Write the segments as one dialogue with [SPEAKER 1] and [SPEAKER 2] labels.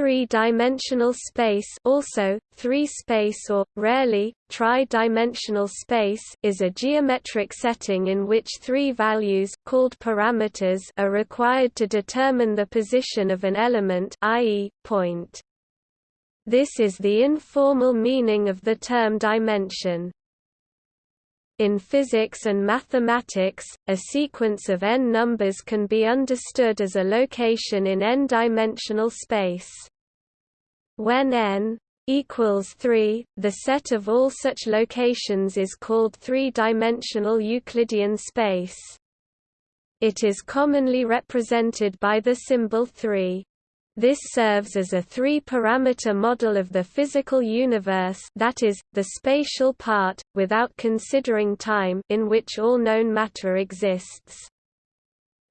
[SPEAKER 1] Three-dimensional space also, three-space or, rarely, tri-dimensional space is a geometric setting in which three values called parameters are required to determine the position of an element i.e., point. This is the informal meaning of the term dimension. In physics and mathematics, a sequence of n numbers can be understood as a location in n-dimensional space. When n equals 3, the set of all such locations is called three-dimensional Euclidean space. It is commonly represented by the symbol 3. This serves as a three-parameter model of the physical universe that is, the spatial part, without considering time in which all known matter exists.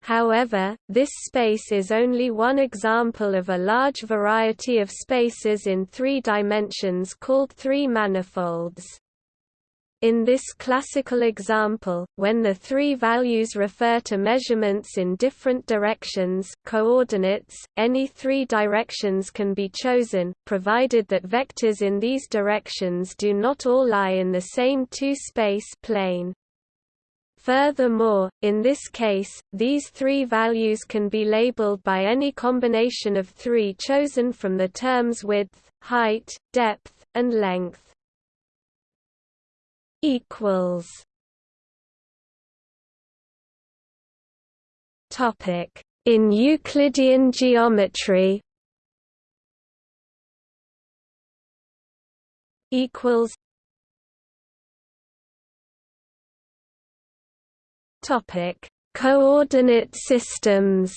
[SPEAKER 1] However, this space is only one example of a large variety of spaces in three dimensions called three manifolds. In this classical example, when the three values refer to measurements in different directions coordinates, any three directions can be chosen, provided that vectors in these directions do not all lie in the same two-space plane. Furthermore, in this case, these three values can be labeled by any combination of three chosen from the terms width, height, depth, and length. Equals. Topic. In Euclidean geometry. Equals. Topic: Coordinate systems.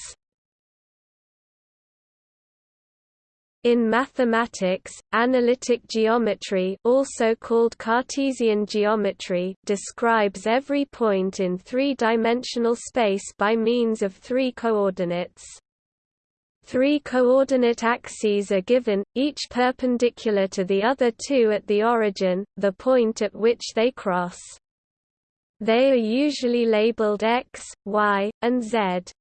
[SPEAKER 1] In mathematics, analytic geometry also called Cartesian geometry describes every point in three-dimensional space by means of three coordinates. Three coordinate axes are given, each perpendicular to the other two at the origin, the point at which they cross. They are usually labeled x, y, and z.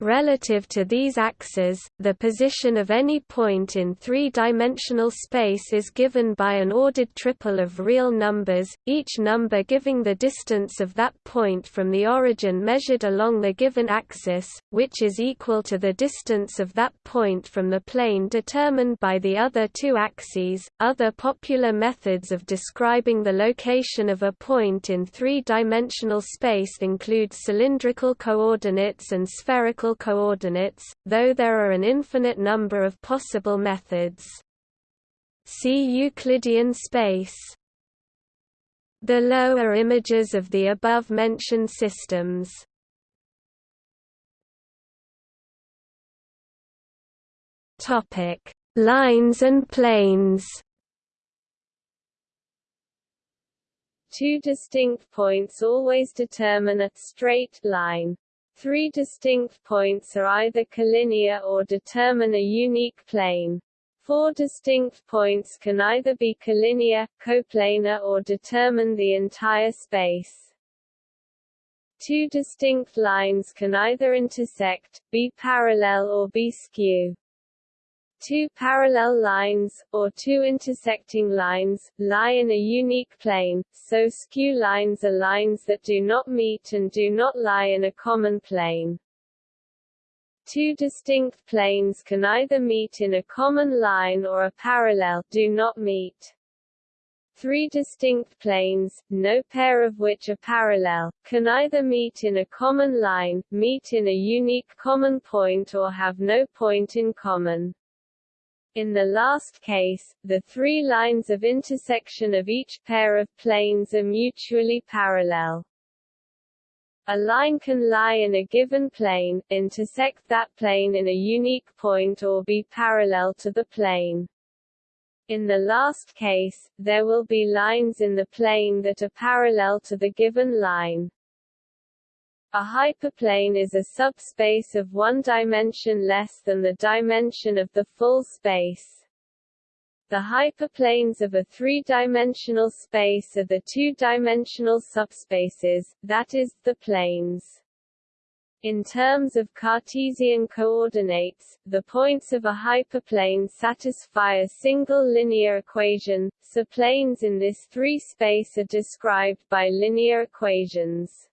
[SPEAKER 1] Relative to these axes, the position of any point in three-dimensional space is given by an ordered triple of real numbers, each number giving the distance of that point from the origin measured along the given axis, which is equal to the distance of that point from the plane determined by the other two axes. Other popular methods of describing the location of a point in three-dimensional space include cylindrical coordinates and spherical coordinates, though there are an infinite number of possible methods. See Euclidean space. Below are images of the above-mentioned systems. Topic: Lines and planes. Two distinct points always determine a straight line. Three distinct points are either collinear or determine a unique plane. Four distinct points can either be collinear, coplanar or determine the entire space. Two distinct lines can either intersect, be parallel or be skew. Two parallel lines, or two intersecting lines, lie in a unique plane, so skew lines are lines that do not meet and do not lie in a common plane. Two distinct planes can either meet in a common line or a parallel do not meet. Three distinct planes, no pair of which are parallel, can either meet in a common line, meet in a unique common point or have no point in common. In the last case, the three lines of intersection of each pair of planes are mutually parallel. A line can lie in a given plane, intersect that plane in a unique point or be parallel to the plane. In the last case, there will be lines in the plane that are parallel to the given line. A hyperplane is a subspace of one dimension less than the dimension of the full space. The hyperplanes of a three-dimensional space are the two-dimensional subspaces, that is, the planes. In terms of Cartesian coordinates, the points of a hyperplane satisfy a single linear equation, so planes in this three-space are described by linear equations.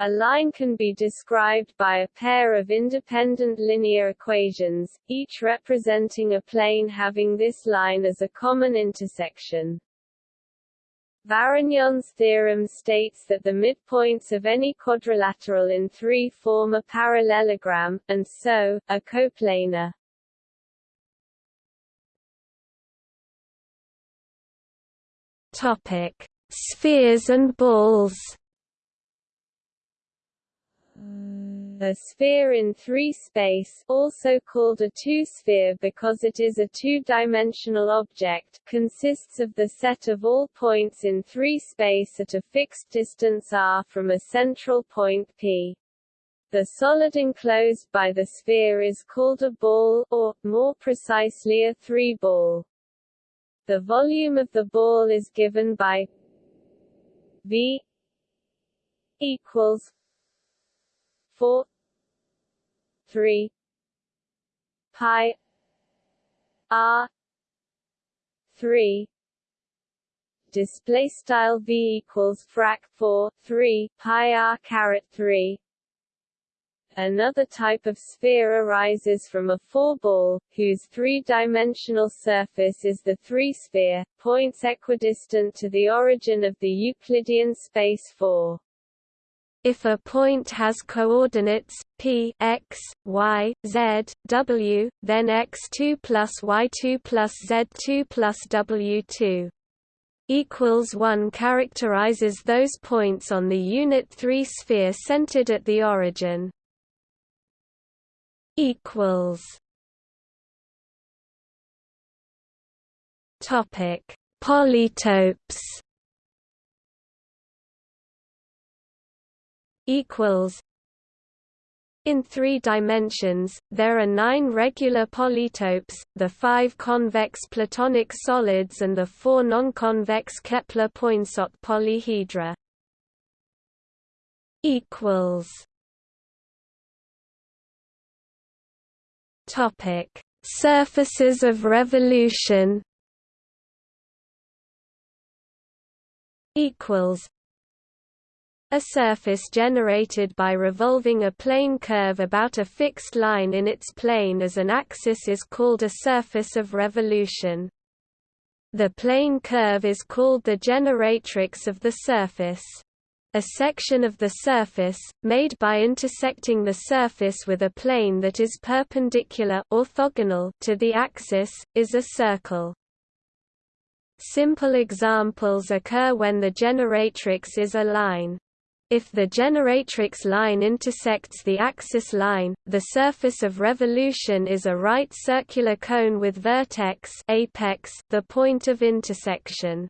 [SPEAKER 1] A line can be described by a pair of independent linear equations, each representing a plane having this line as a common intersection. Varignon's theorem states that the midpoints of any quadrilateral in 3 form a parallelogram, and so, a coplanar.
[SPEAKER 2] Topic: Spheres and balls.
[SPEAKER 1] Uh, a sphere in three-space also called a two-sphere because it is a two-dimensional object consists of the set of all points in three-space at a fixed distance r from a central point P. The solid enclosed by the sphere is called a ball, or, more precisely a three-ball. The volume of the ball is given by V equals 4 3 pi r 3 display style v equals frac 4 3 pi r caret 3 Another type of sphere arises from a four-ball, whose three-dimensional surface is the three-sphere, points equidistant to the origin of the Euclidean space 4.
[SPEAKER 2] If a point has coordinates p x, y, z, w, then x2 plus y2 plus z2 plus w2 equals 1 characterizes those points on the unit 3 sphere centered at the origin. equals Topic: Polytopes equals in three dimensions, there are nine regular polytopes, the five convex Platonic solids and the four non-convex Kepler-Poinsot polyhedra. Topic: Surfaces of revolution. A surface generated by revolving a plane curve about a fixed line in its plane as an axis is called a surface of revolution. The plane curve is called the generatrix of the surface. A section of the surface, made by intersecting the surface with a plane that is perpendicular orthogonal to the axis, is a circle. Simple examples occur when the generatrix is a line. If the generatrix line intersects the axis line, the surface of revolution is a right circular cone with vertex apex the point of intersection.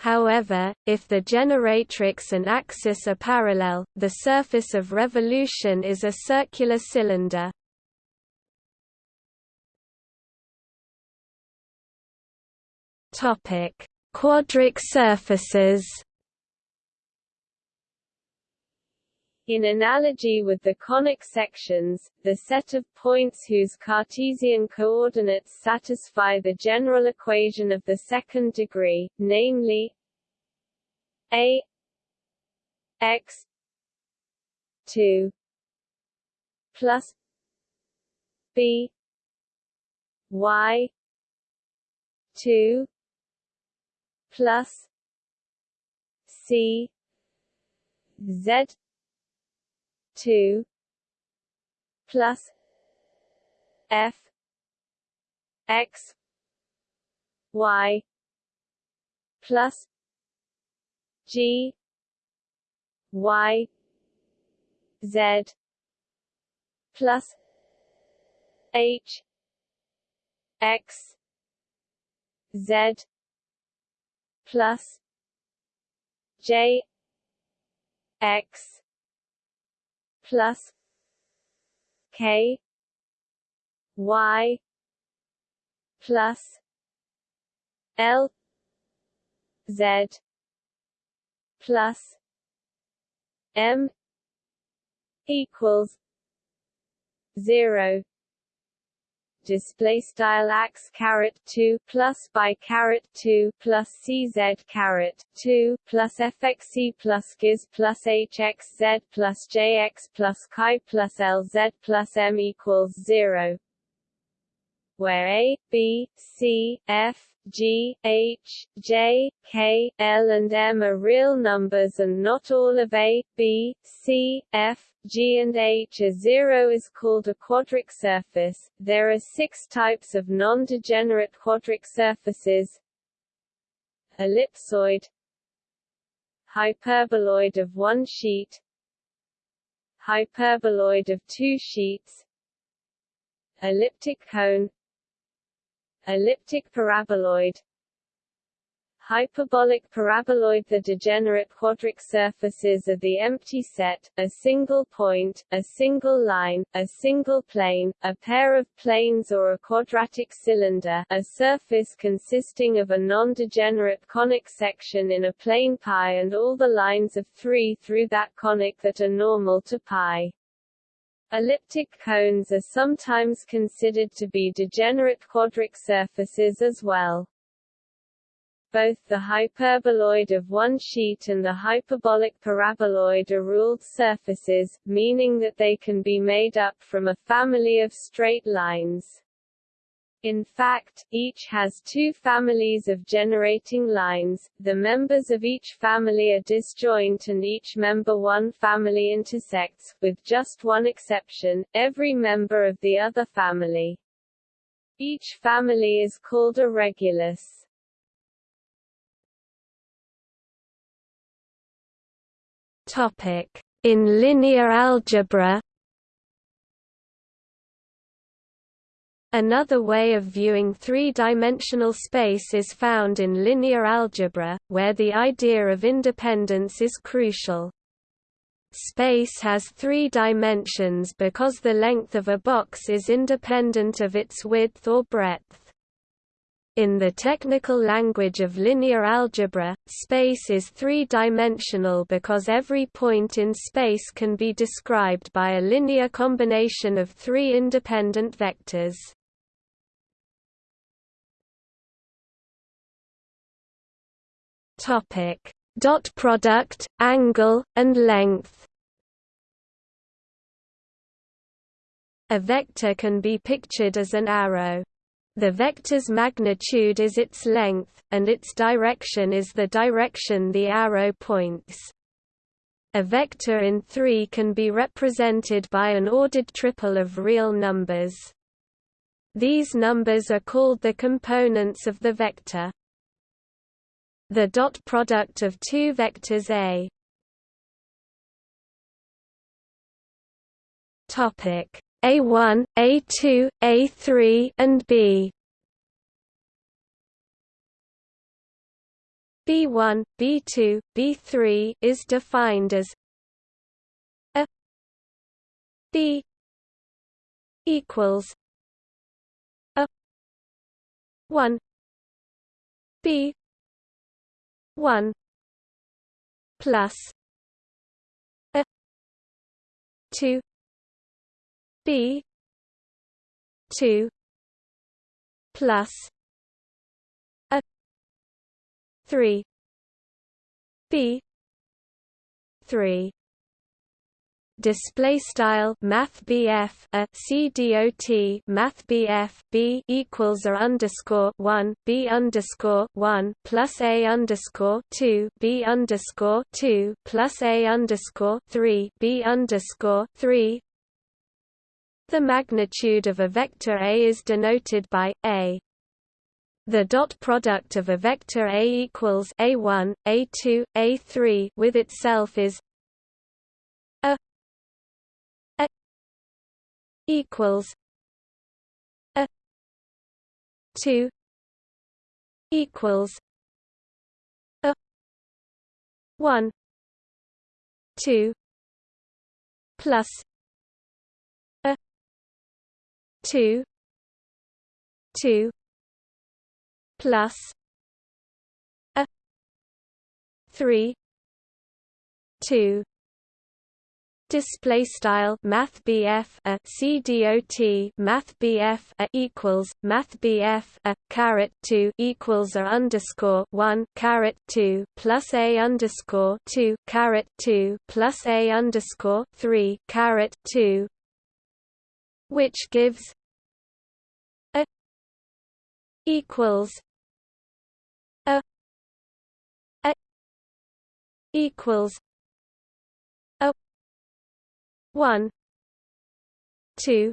[SPEAKER 2] However, if the generatrix and axis are parallel, the surface of revolution is a circular cylinder. Quadric surfaces
[SPEAKER 1] In analogy with the conic sections, the set of points whose Cartesian coordinates satisfy the general equation of the second degree, namely a x 2 plus b y 2 plus c z two plus F X Y plus G Y Z plus H X Z plus J X plus K Y plus L Z plus M
[SPEAKER 2] equals 0 display style ax caret 2 plus by caret 2 plus cz caret 2 plus fxc plus giz plus hxz plus jx plus chi plus lz plus m equals 0 where a b c f G, H, J, K, L and M are real numbers and not all of A, B, C, F, G and H are zero is called a quadric surface. There are six types of non-degenerate quadric surfaces. Ellipsoid. Hyperboloid of one sheet. Hyperboloid of two sheets. Elliptic cone. Elliptic paraboloid Hyperbolic paraboloid The degenerate quadric surfaces are the empty set, a single point, a single line, a single plane, a pair of planes or a quadratic cylinder a surface consisting of a non-degenerate conic section in a plane pi and all the lines of three through that conic that are normal to pi. Elliptic cones are sometimes considered to be degenerate quadric surfaces as well. Both the hyperboloid of one sheet and the hyperbolic paraboloid are ruled surfaces, meaning that they can be made up from a family of straight lines. In fact, each has two families of generating lines, the members of each family are disjoint and each member one family intersects, with just one exception, every member of the other family. Each family is called a regulus.
[SPEAKER 1] Topic. In linear algebra Another way of viewing three-dimensional space is found in linear algebra, where the idea of independence is crucial. Space has three dimensions because the length of a box is independent of its width or breadth. In the technical language of linear algebra, space is three-dimensional because every point in space can be described by a linear combination of three independent vectors. Topic: Dot product, angle, and length. A vector can be pictured as an arrow. The vector's magnitude is its length, and its direction is the direction the arrow points. A vector in 3 can be represented by an ordered triple of real numbers. These numbers are called the components of the vector the dot product of two vectors A topic A1 A2 A3 and B. B1 B2 B3 is defined as a B equals a 1 B one plus a two B two plus a three B three. Display style math BF a C dot math BF B equals a underscore 1 B underscore 1 plus a underscore 2 B underscore 2 plus a underscore 3 B underscore 3 the magnitude of a vector A is denoted by a. The dot product of a vector A equals A1, A2, A3 with itself is a A equals a 2 equals a 1 2 plus 2 2 plus a 3 2 display style math BF a CDOT math BF a equals math BF a caret 2 equals a underscore 1 caret 2 plus a underscore 2 caret 2 plus a underscore 3 caret 2 which gives a equals a a equals a 1 2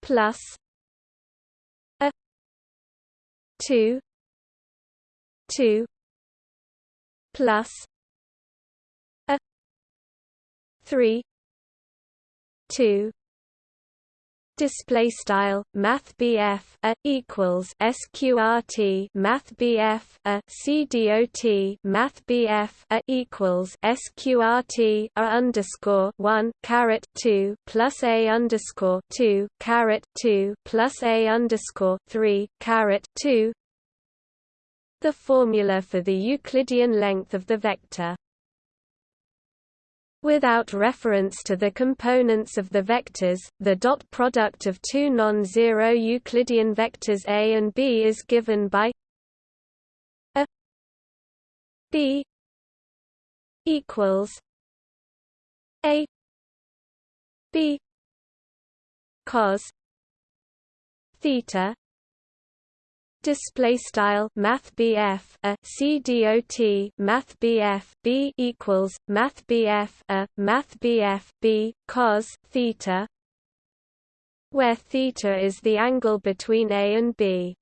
[SPEAKER 1] plus a 2 2 plus a 3 2 display style math BF a equals sqrt math BF a cdot math BF a equals sqrt a underscore 1 caret 2 plus a underscore 2 caret 2 plus a underscore 3 caret 2 the formula for the Euclidean length of the vector Without reference to the components of the vectors, the dot product of two non-zero Euclidean vectors A and B is given by a B equals A B cos theta display style math a CDOT math BF B equals math a math BF B cos theta where theta is the angle between A and B.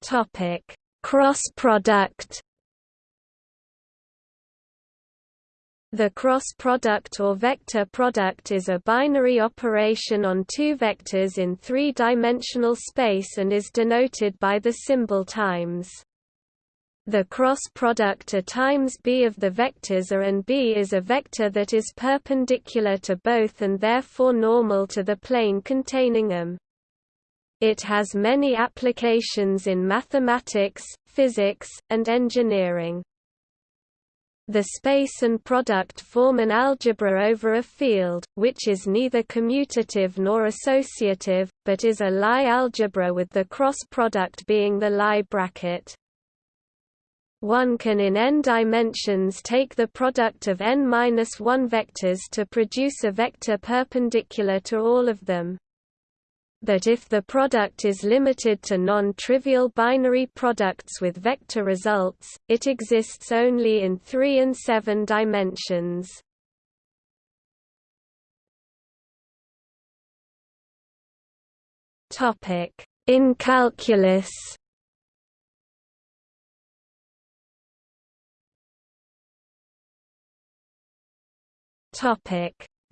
[SPEAKER 1] Topic cross product The cross product or vector product is a binary operation on two vectors in three-dimensional space and is denoted by the symbol times. The cross product A times B of the vectors A and B is a vector that is perpendicular to both and therefore normal to the plane containing them. It has many applications in mathematics, physics, and engineering. The space and product form an algebra over a field, which is neither commutative nor associative, but is a Lie algebra with the cross product being the Lie bracket. One can in n dimensions take the product of n-1 vectors to produce a vector perpendicular to all of them but if the product is limited to non-trivial binary products with vector results, it exists only in 3 and 7 dimensions. In calculus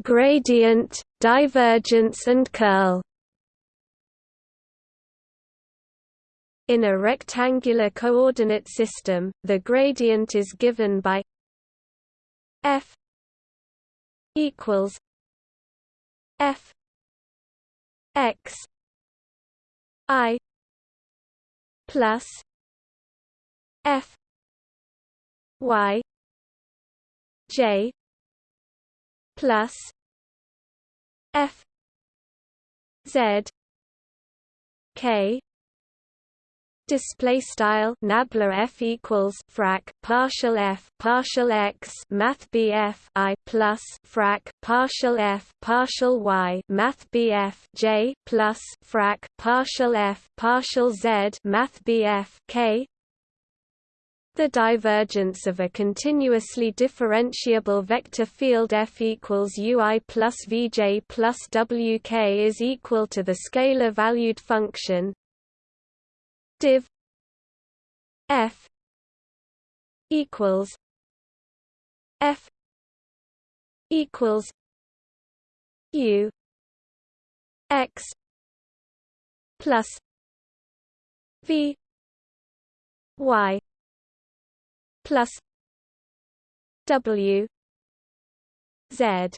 [SPEAKER 1] Gradient, divergence and curl In a rectangular coordinate system, the gradient is given by f equals f x i plus f y j plus f z k display style nabla f equals frac partial f partial x math bf i plus frac partial f partial y math bf j plus frac partial f partial z math bf k. The divergence of a continuously differentiable vector field F equals UI plus Vj plus Wk is equal to the scalar-valued function div f equals f equals u x plus v y plus w z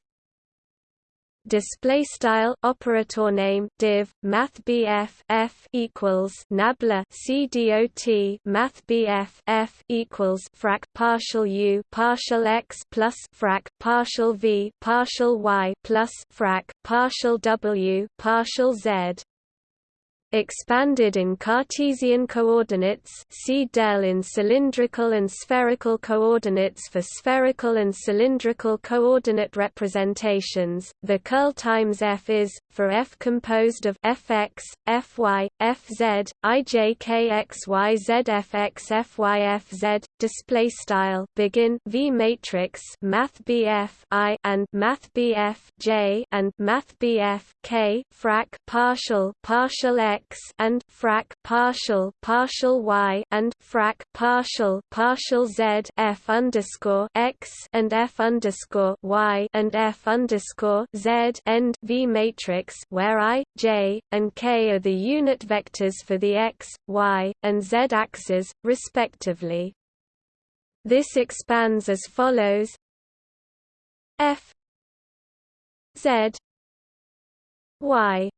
[SPEAKER 1] display style operator name div math bf f equals nabla cdot math bf f equals frac partial u partial x plus frac partial v partial y plus frac partial w partial z expanded in Cartesian coordinates see del in cylindrical and spherical coordinates for spherical and cylindrical coordinate representations. The curl times f is, for f composed of fx, fy, fz, ijkxyz fx fy fz, display style begin v matrix math bf i and math bf j and math bf k frac partial partial x x and frac partial partial y and frac partial partial z f underscore x and f underscore y and f underscore z end v matrix where i j and k are the unit vectors for the x, y, and z axes, respectively. This expands as follows f z y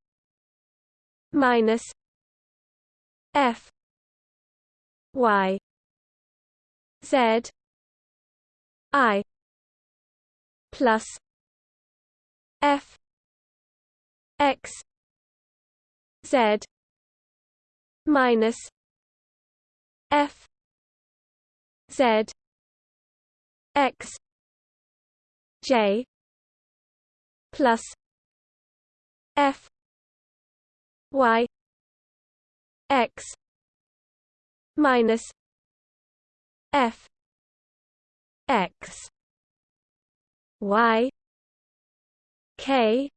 [SPEAKER 1] minus F Y Z I plus F X Z minus F Z X J plus F y x minus f x y k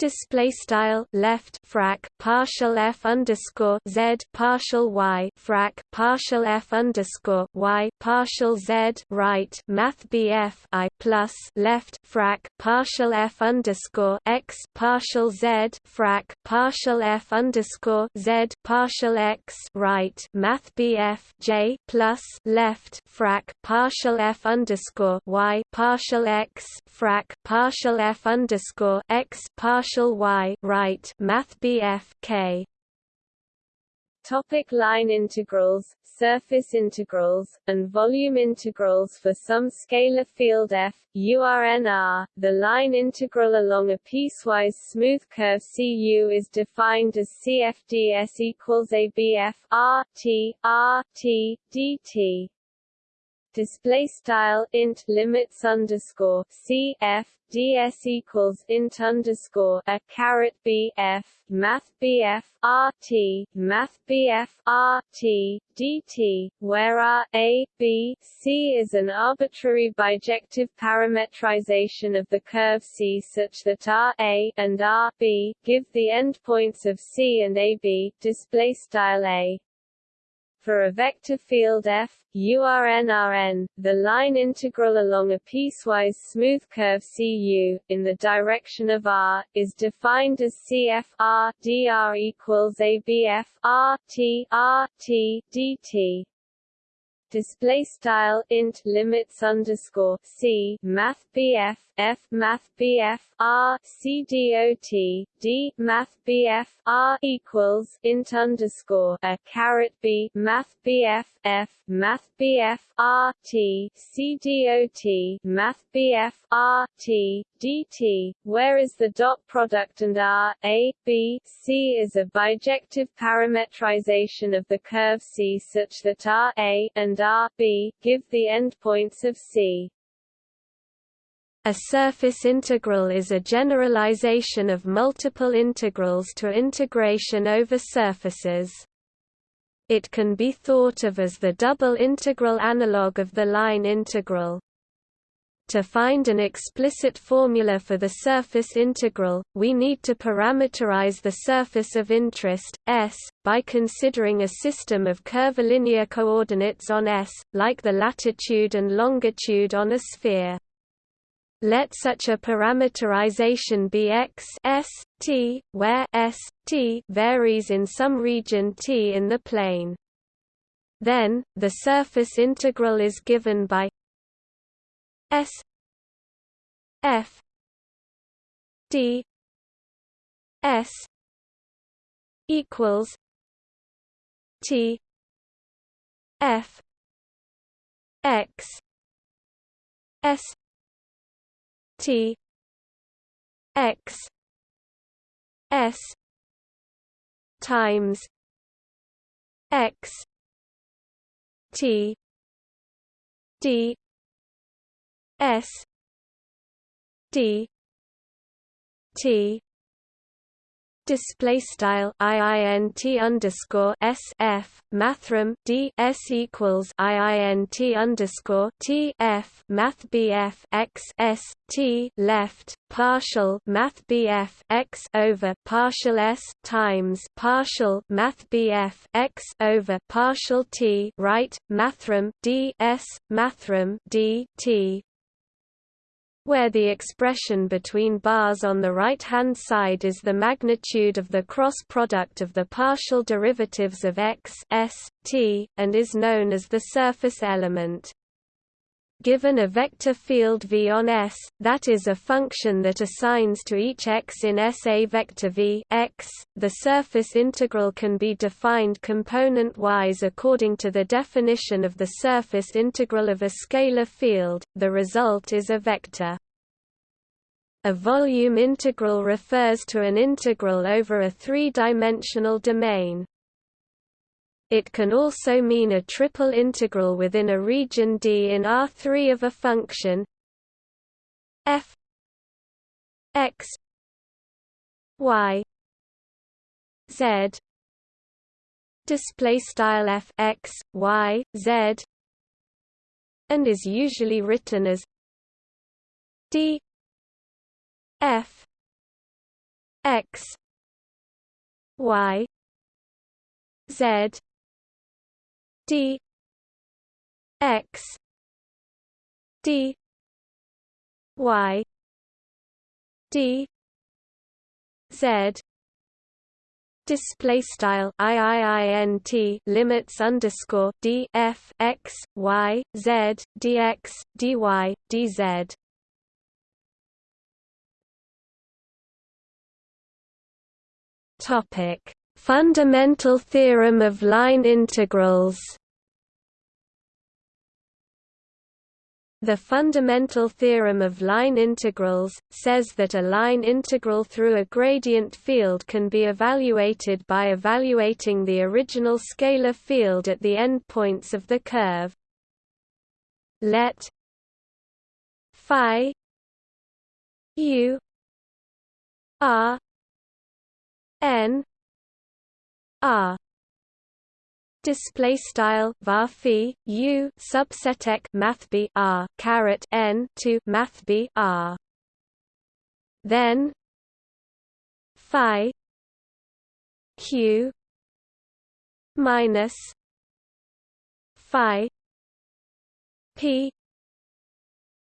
[SPEAKER 1] display style left frac partial f underscore z partial y frac partial f underscore y partial z right math bf i plus left frac partial f underscore x partial z frac partial f underscore z partial x right math bf j plus left frac partial f underscore y partial x frac partial f underscore x partial y right math BF K
[SPEAKER 2] Topic line integrals, surface integrals, and volume integrals for some scalar field f, URNR. The line integral along a piecewise smooth curve CU is defined as CFDS equals ABF R T R T dt display style int limits underscore c f ds equals int underscore a caret b f math bf rt math bf rt dt, where r a b c is an arbitrary bijective parametrization of the curve c such that r a and r b give the endpoints of c and a b. Display style a for a vector field f, URNRN, the line integral along a piecewise smooth curve CU, in the direction of r, is defined as CF r dr equals ABF r t r t dt display style int limits underscore c math bf f math bf r c d math bf r equals int underscore a caret b math bf f math bf r t c math bf r t dt, whereas the dot product and r a b c is a bijective parametrization of the curve c such that r a and and R B, give the endpoints of C.
[SPEAKER 1] A surface integral is a generalization of multiple integrals to integration over surfaces. It can be thought of as the double integral analog of the line integral. To find an explicit formula for the surface integral, we need to parameterize the surface of interest, S, by considering a system of curvilinear coordinates on S, like the latitude and longitude on a sphere. Let such a parameterization be x s, t, where s, t varies in some region t in the plane. Then, the surface integral is given by S F d s equals t f x s t x s times x t d s d t display style iint underscore sf mathrm d s equals iint underscore t f math bf x s t left partial math bf x over partial s times partial math bf x over partial t right mathrm d s mathrm d t where the expression between bars on the right-hand side is the magnitude of the cross product of the partial derivatives of x s, t, and is known as the surface element. Given a vector field V on S, that is a function that assigns to each x in S a vector V x, the surface integral can be defined component-wise according to the definition of the surface integral of a scalar field, the result is a vector. A volume integral refers to an integral over a three-dimensional domain. It can also mean a triple integral within a region D in R3 of a function. F x y z. Display style f x y z. And is usually written as d f x y z d x d y d z display style iiint limits underscore d f x y z dx dy dz Topic: Fundamental theorem of line integrals. The fundamental theorem of line integrals, says that a line integral through a gradient field can be evaluated by evaluating the original scalar field at the endpoints of the curve. Let phi u r n r. Display style var u subsetek math b r caret n to math b r. Then phi q minus phi p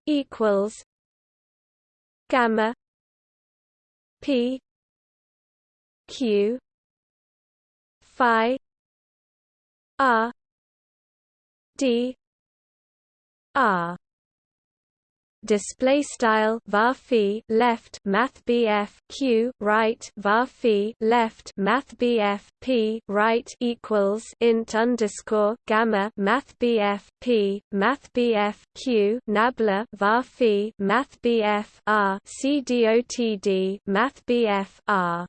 [SPEAKER 1] equals gamma p q phi r d r display style var left math bf q right var left math bf p right equals int underscore gamma math bf p math bf q nabla var math bf r c dotd math bf r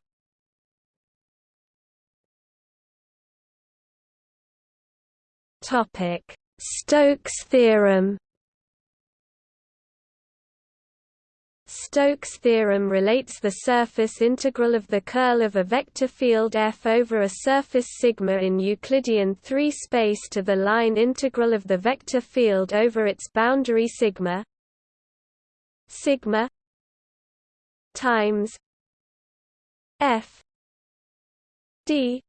[SPEAKER 1] topic. Stokes theorem Stokes' theorem relates the surface integral of the curl of a vector field F over a surface sigma in Euclidean 3 space to the line integral of the vector field over its boundary sigma sigma times F d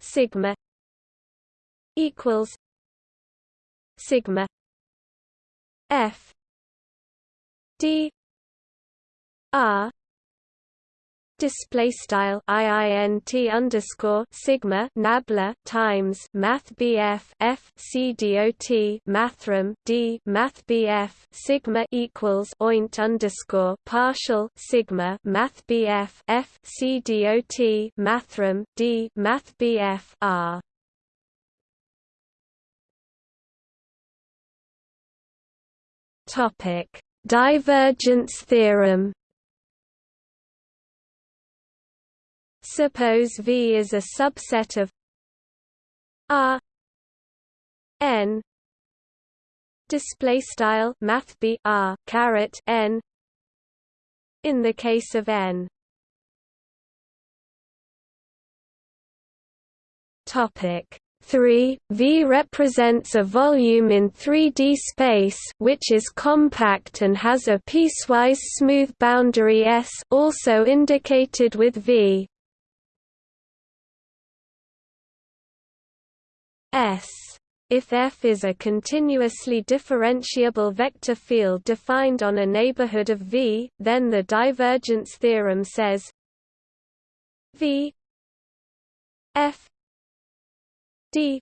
[SPEAKER 1] sigma equals sigma F D R display style iint underscore sigma nabla times math bf f c dot mathrm d math bf sigma equals oint underscore partial sigma math bf f c dot mathrm d math bf r topic. Divergence theorem. Suppose V is a subset of R N display style math B R caret N in the case of N. Topic 3 V represents a volume in 3D space which is compact and has a piecewise smooth boundary S also indicated with V S. If F is a continuously differentiable vector field defined on a neighborhood of V, then the divergence theorem says V F D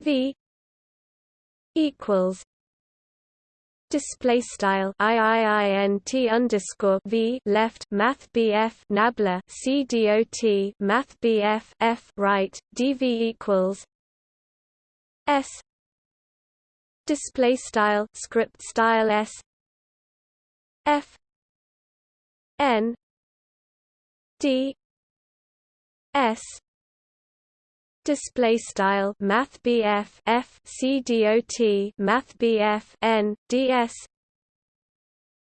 [SPEAKER 1] V equals display style iiint underscore v left math bf nabla c dot math bf f right dv equals s display style script style s f n d s display style math BF F C dot math BF N DS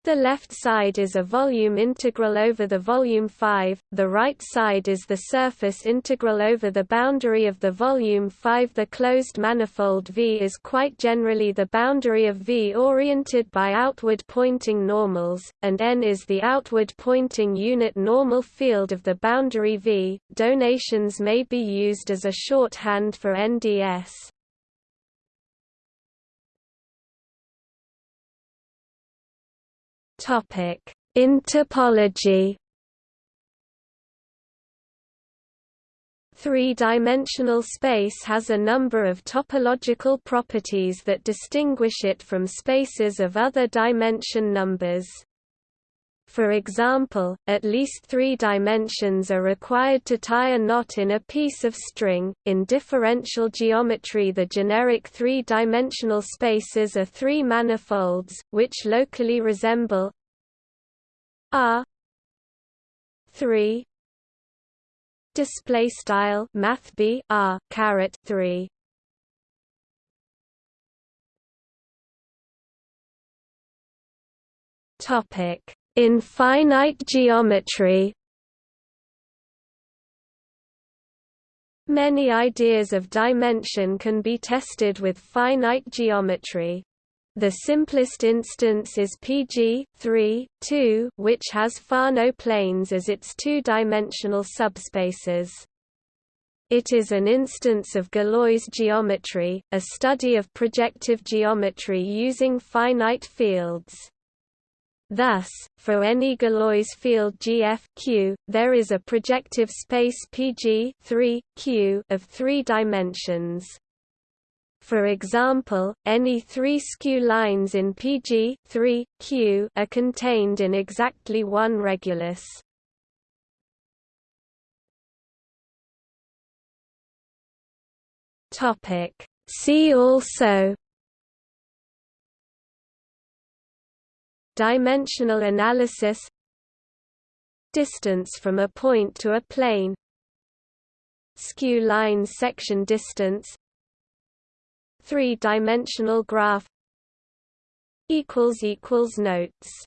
[SPEAKER 1] the left side is a volume integral over the volume 5, the right side is the surface integral over the boundary of the volume 5. The closed manifold V is quite generally the boundary of V oriented by outward pointing normals, and N is the outward pointing unit normal field of the boundary V. Donations may be used as a shorthand for NDS. In topology. Three-dimensional space has a number of topological properties that distinguish it from spaces of other dimension numbers. For example, at least three dimensions are required to tie a knot in a piece of string. In differential geometry, the generic three dimensional spaces are three manifolds, which locally resemble R 3 display style math b r caret 3 topic in finite geometry Many ideas of dimension can be tested with finite geometry. The simplest instance is PG 3, 2, which has Fano planes as its two-dimensional subspaces. It is an instance of Galois geometry, a study of projective geometry using finite fields. Thus, for any Galois field GF Q, there is a projective space PG 3, Q of three dimensions. For example, any three skew lines in PG 3, Q are contained in exactly one regulus. See also Dimensional analysis. Distance from a point to a plane. Skew line section distance. Three-dimensional graph. Equals equals Notes